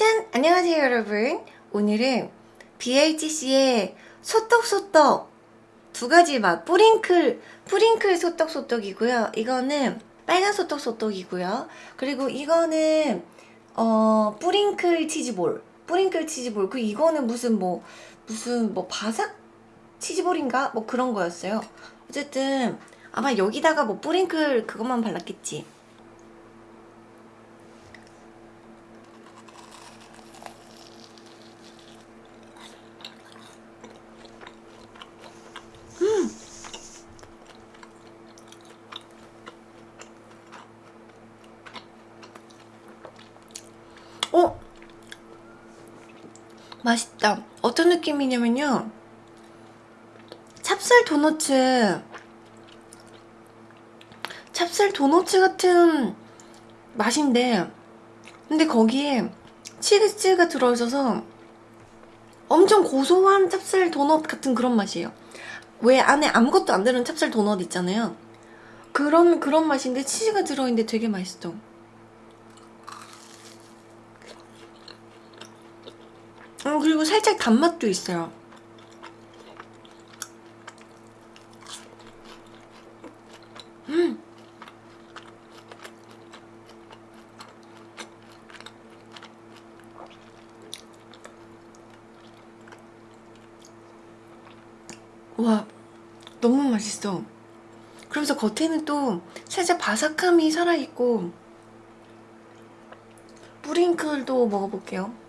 짠! 안녕하세요 여러분. 오늘은 BHC의 소떡소떡 두 가지 맛 뿌링클 뿌링클 소떡소떡이고요. 이거는 빨간 소떡소떡이고요. 그리고 이거는 어 뿌링클 치즈볼 뿌링클 치즈볼. 그 이거는 무슨 뭐 무슨 뭐 바삭 치즈볼인가? 뭐 그런 거였어요. 어쨌든 아마 여기다가 뭐 뿌링클 그것만 발랐겠지 어? 맛있다. 어떤 느낌이냐면요. 찹쌀 도너츠. 찹쌀 도너츠 같은 맛인데 근데 거기에 치즈가 들어있어서 엄청 고소한 찹쌀 도넛 같은 그런 맛이에요. 왜 안에 아무것도 안 들은 찹쌀 도넛 있잖아요. 그런 그런 맛인데 치즈가 들어있는데 되게 맛있어 어, 그리고 살짝 단맛도 있어요. 음. 와 너무 맛있어. 그러면서 겉에는 또 살짝 바삭함이 살아있고 뿌링클도 먹어볼게요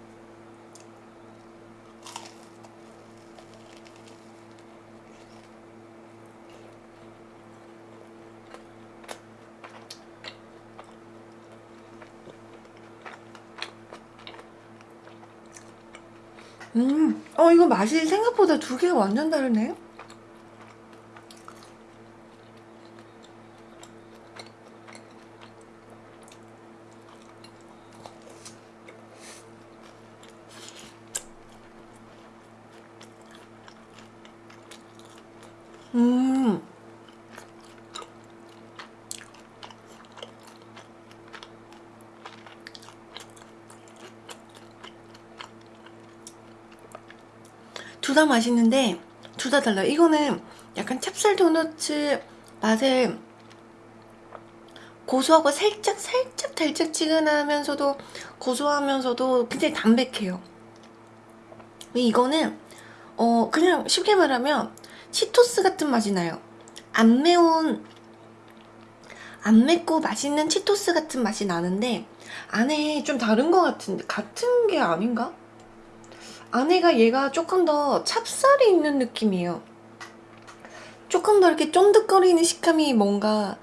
음, 어 이거 맛이 생각보다 두 개가 완전 다르네 음. 둘 다 맛있는데 둘 다 달라요. 이거는 약간 찹쌀 도너츠 맛에 고소하고 살짝 살짝 달짝지근하면서도 고소하면서도 굉장히 담백해요. 이거는 어 그냥 쉽게 말하면 치토스 같은 맛이 나요 안 매운 안 맵고 맛있는 치토스 같은 맛이 나는데 안에 좀 다른 것 같은데 같은 게 아닌가? 안에가 얘가 조금 더 찹쌀이 있는 느낌이에요 조금 더 이렇게 쫀득거리는 식감이 뭔가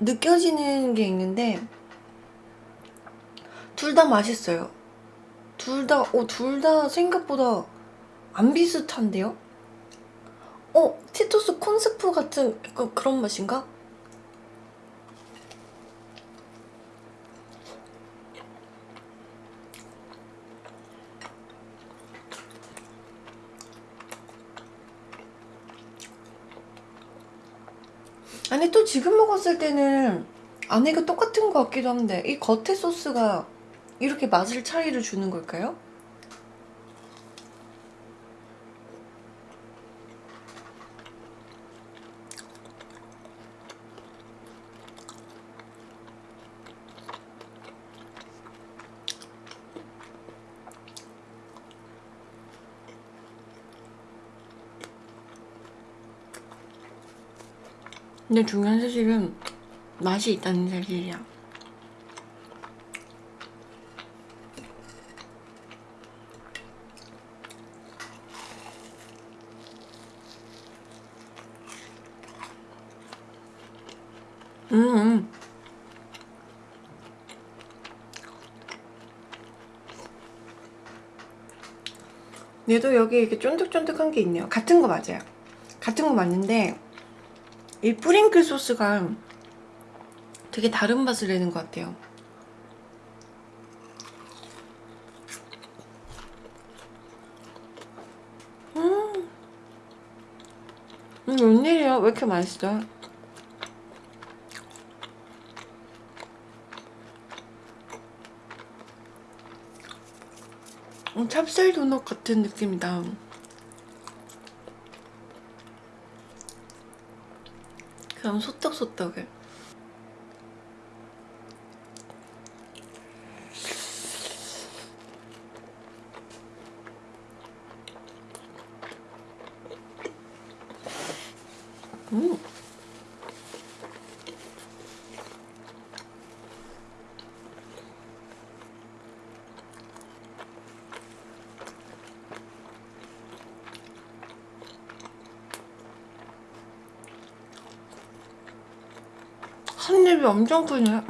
느껴지는 게 있는데 둘 다 맛있어요 둘 다, 어, 둘 다 생각보다 안 비슷한데요? 어? 치토스 콘스프 같은 약간 그런 맛인가? 아니 또 지금 먹었을 때는 안에가 똑같은 것 같기도 한데 이 겉에 소스가 이렇게 맛을 차이를 주는 걸까요? 근데 중요한 사실은 맛이 있다는 사실이야. 음, 음. 얘도 여기 이렇게 쫀득쫀득한 게 있네요. 같은 거 맞아요. 같은 거 맞는데 이 뿌링클 소스가 되게 다른 맛을 내는 것 같아요. 음, 음 웬일이야? 왜 이렇게 맛있어? 음, 찹쌀 도넛 같은 느낌이다. 그럼 소떡소떡을. 음. 한 입이 엄청 크네.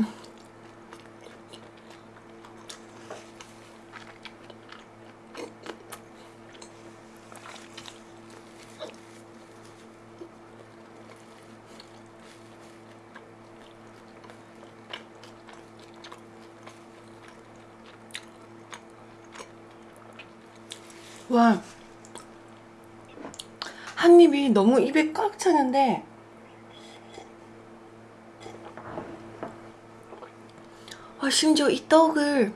와. 한 입이 너무 입에 꽉 차는데 아, 심지어 이 떡을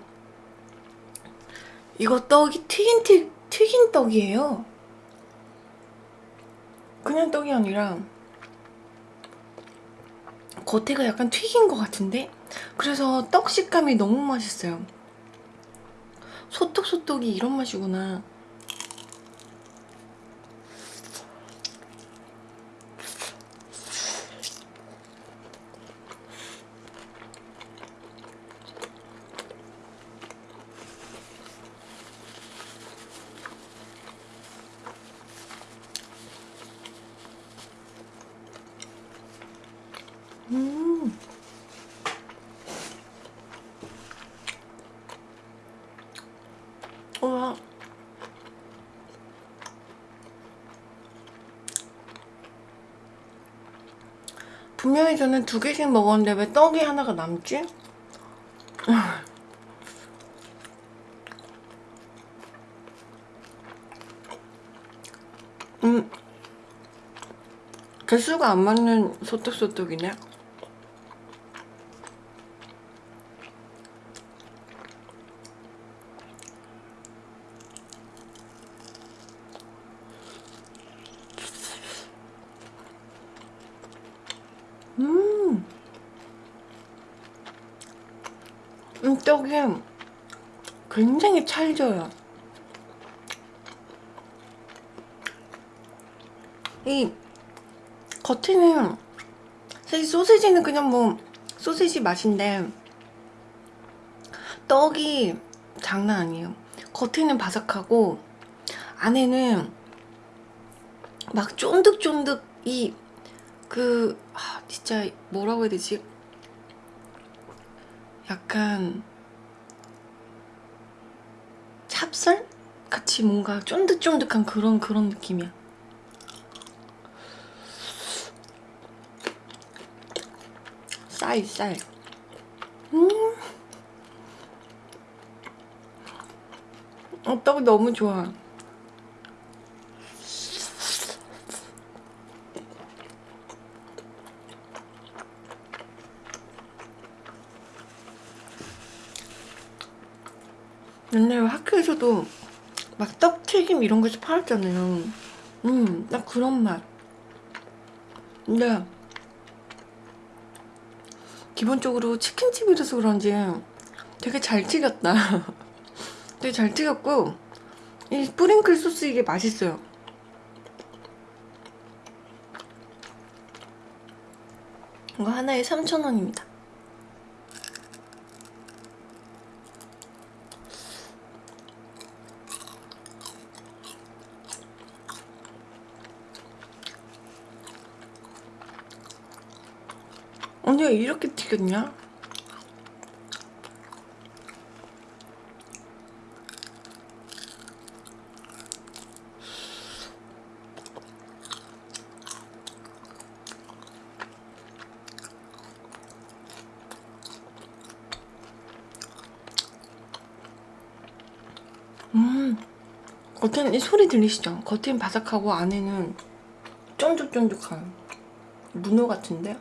이거 떡이 튀긴 튀, 튀긴 떡이에요. 그냥 떡이 아니라 겉에가 약간 튀긴 것 같은데 그래서 떡 식감이 너무 맛있어요. 소떡소떡이 이런 맛이구나. 음. 우와. 분명히 저는 두 개씩 먹었는데 왜 떡이 하나가 남지? 음. 개수가 안 맞는 소떡소떡이네. 음. 음, 떡이 굉장히 찰져요. 이 겉에는 사실 소시지는 그냥 뭐 소시지 맛인데 떡이 장난 아니에요. 겉에는 바삭하고 안에는 막 쫀득쫀득 이그 아, 진짜 뭐라고 해야 되지? 약간 찹쌀 같이 뭔가 쫀득쫀득한 그런 그런 느낌이야. 쌀, 쌀. 음. 어, 떡 너무 좋아. 옛날에 학교에서도 막 떡튀김 이런 거에서 팔았잖아요. 음, 딱 그런 맛. 근데 기본적으로 치킨집이라서 그런지 되게 잘 튀겼다. 되게 잘 튀겼고 이 스프링클 소스 이게 맛있어요. 이거 하나에 3,000원입니다. 이렇게 튀겼냐? 음, 겉에는 이 소리 들리시죠? 겉에는 바삭하고 안에는 쫀득쫀득한 문어 같은데?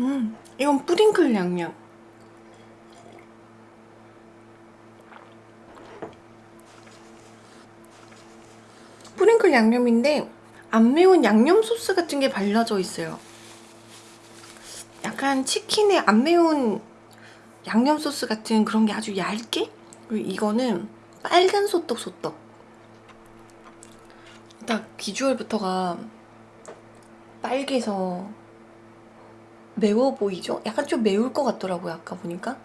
음, 이건 뿌링클 양념. 뿌링클 양념인데 안 매운 양념 소스 같은 게 발라져 있어요. 약간 치킨에 안 매운 양념 소스 같은 그런 게 아주 얇게? 그리고 이거는 빨간 소떡 소떡. 딱 비주얼부터가 빨개서 매워 보이죠? 약간 좀 매울 것 같더라고요 아까 보니까.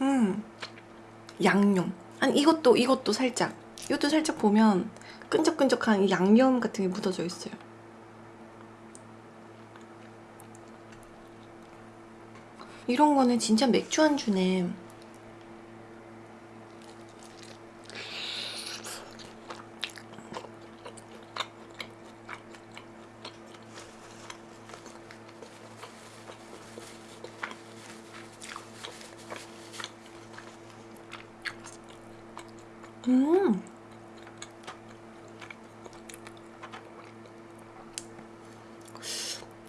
음 양념. 아니 이것도 이것도 살짝. 이것도 살짝 보면 끈적끈적한 이 양념 같은 게 묻어져 있어요. 이런 거는 진짜 맥주 안주네 음.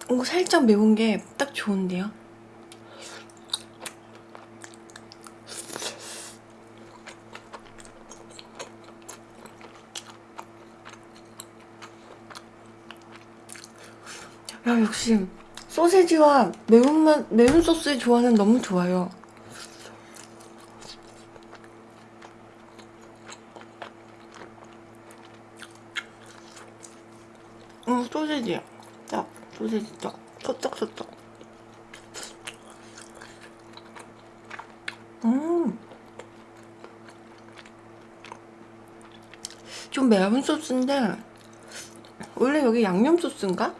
오, 살짝 매운 게 딱 좋은데요? 야, 역시 소세지와 매운맛, 매운 소스의 조화는 너무 좋아요. 음, 소세지. 딱, 소세지 딱. 소떡소떡. 음. 좀 매운 소스인데, 원래 여기 양념 소스인가?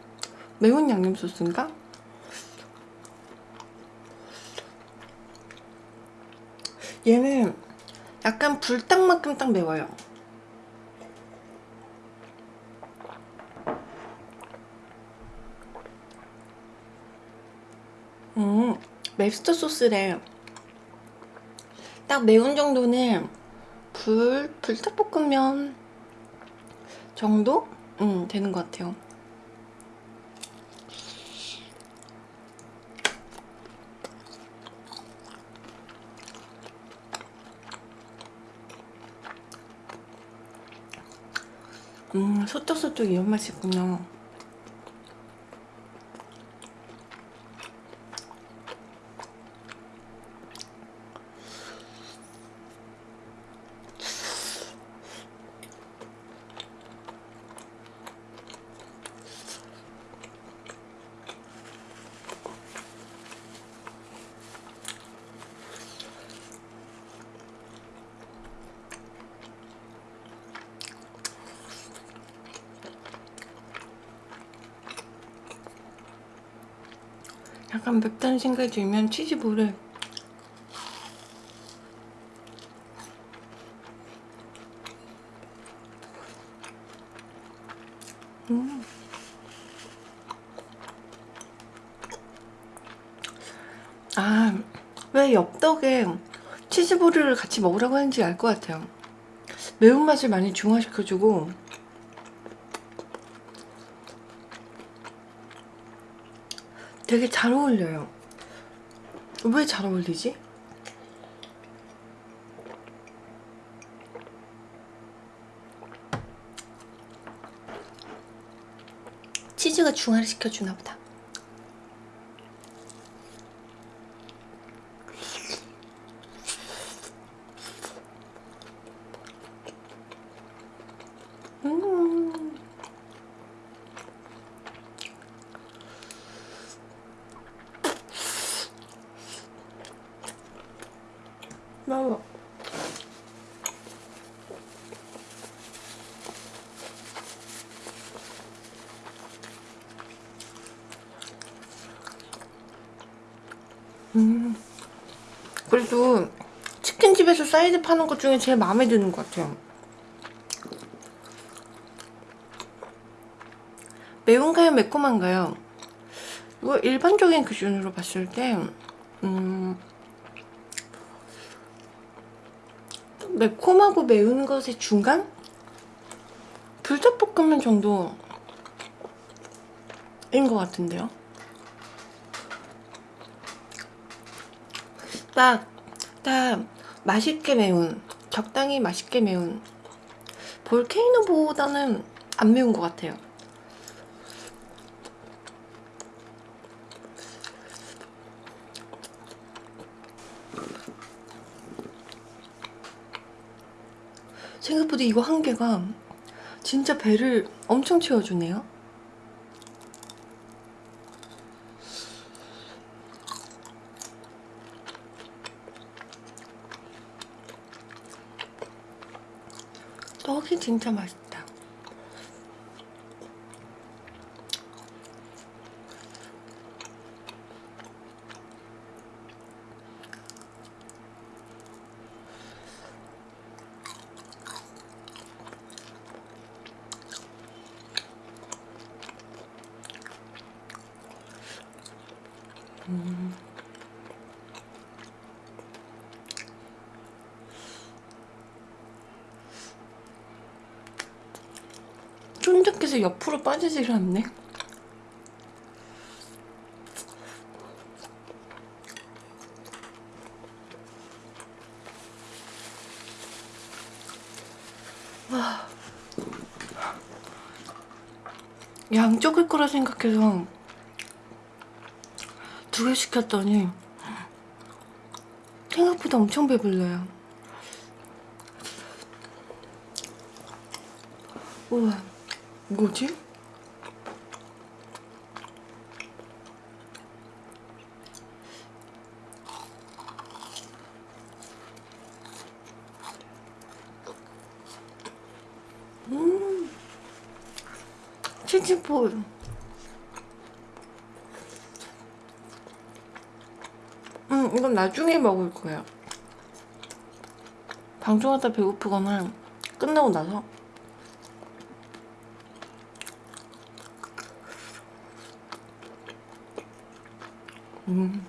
매운 양념 소스인가? 얘는 약간 불닭만큼 딱 매워요. 음, 맵스터 소스래. 딱 매운 정도는 불, 불닭볶음면 정도? 음, 되는 것 같아요. 음, 소떡소떡 이런 맛이 있구나. 약간 맵다는 생각이 들면 치즈볼을 음. 아, 왜 엽떡에 치즈볼을 같이 먹으라고 하는지 알 것 같아요. 매운맛을 많이 중화시켜주고 되게 잘 어울려요. 왜 잘 어울리지? 치즈가 중화를 시켜주나 보다. 음. 먹어. 음. 그래도 치킨집에서 사이드 파는 것 중에 제일 마음에 드는 것 같아요. 매운가요? 매콤한가요? 이거 일반적인 기준으로 봤을 때 음, 매콤하고 매운 것의 중간? 불닭볶음면 정도 것 같은데요 딱, 딱 맛있게 매운 적당히 맛있게 매운 볼케이노보다는 안 매운 것 같아요. 생각보다 이거 한 개가 진짜 배를 엄청 채워주네요 떡이 진짜 맛있다 쫀득해서 옆으로 빠지질 않네. 와. 양쪽일 거라 생각해서 두 개 시켰더니 생각보다 엄청 배불러요. 우와 뭐지? 음. 치즈볼. 음 이건 나중에 먹을 거야 방송하다 배고프거나 끝나고 나서 음.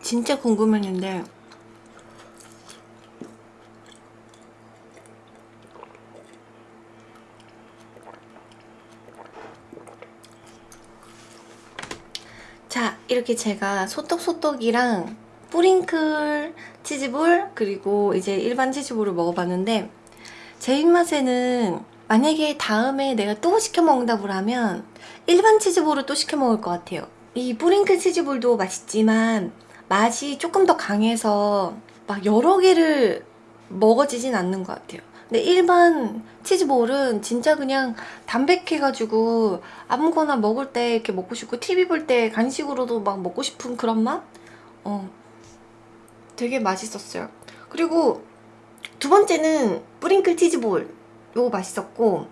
진짜 궁금했는데. 자 이렇게 제가 소떡소떡이랑 뿌링클 치즈볼 그리고 이제 일반 치즈볼을 먹어봤는데 제 입맛에는 만약에 다음에 내가 또 시켜 먹는다고 하면 일반 치즈볼을 또 시켜 먹을 것 같아요 이 뿌링클 치즈볼도 맛있지만 맛이 조금 더 강해서 막 여러 개를 먹어지진 않는 것 같아요 근데 일반 치즈볼은 진짜 그냥 담백해가지고 아무거나 먹을 때 이렇게 먹고 싶고 TV 볼 때 간식으로도 막 먹고 싶은 그런 맛? 어, 되게 맛있었어요 그리고 두 번째는 뿌링클 치즈볼 요거 맛있었고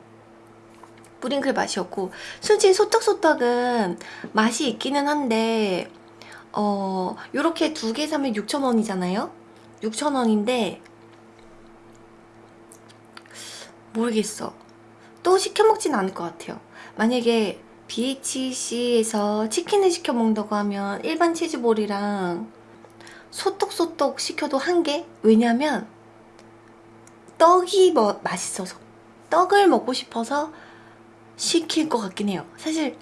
뿌링클 맛이었고 솔직히 소떡소떡은 맛이 있기는 한데 어 요렇게 두 개 사면 6,000원이잖아요? 6,000원인데 모르겠어. 또 시켜 먹진 않을 것 같아요. 만약에 BHC에서 치킨을 시켜 먹는다고 하면 일반 치즈볼이랑 소떡소떡 시켜도 한 개? 왜냐면 떡이 뭐 맛있어서 떡을 먹고 싶어서 시킬 것 같긴 해요. 사실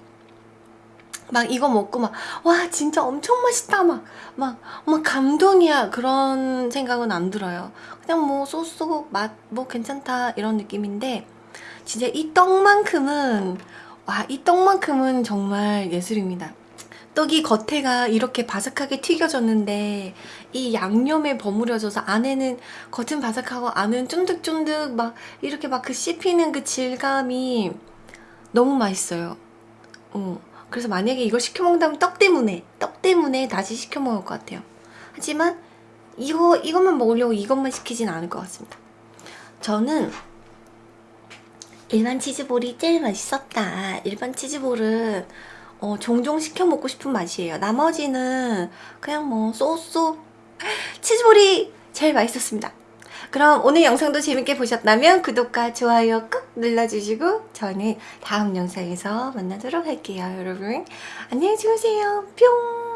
막 이거 먹고 막 와 진짜 엄청 맛있다 막 막 막 감동이야. 그런 생각은 안 들어요. 그냥 뭐 소스 맛 뭐 괜찮다 이런 느낌인데 진짜 이 떡만큼은 와 이 떡만큼은 정말 예술입니다. 떡이 겉에가 이렇게 바삭하게 튀겨졌는데 이 양념에 버무려져서 안에는 겉은 바삭하고 안은 쫀득쫀득 막 이렇게 막 그 씹히는 그 질감이 너무 맛있어요. 어. 그래서 만약에 이걸 시켜 먹는다면 떡 때문에 떡 때문에 다시 시켜 먹을 것 같아요. 하지만 이거, 이것만 먹으려고 이것만 시키진 않을 것 같습니다. 저는 일반 치즈볼이 제일 맛있었다. 일반 치즈볼은 어, 종종 시켜 먹고 싶은 맛이에요. 나머지는 그냥 뭐 쏘쏘 치즈볼이 제일 맛있었습니다 그럼 오늘 영상도 재밌게 보셨다면 구독과 좋아요 꾹 눌러주시고 저는 다음 영상에서 만나도록 할게요 여러분. 안녕히 주무세요. 뿅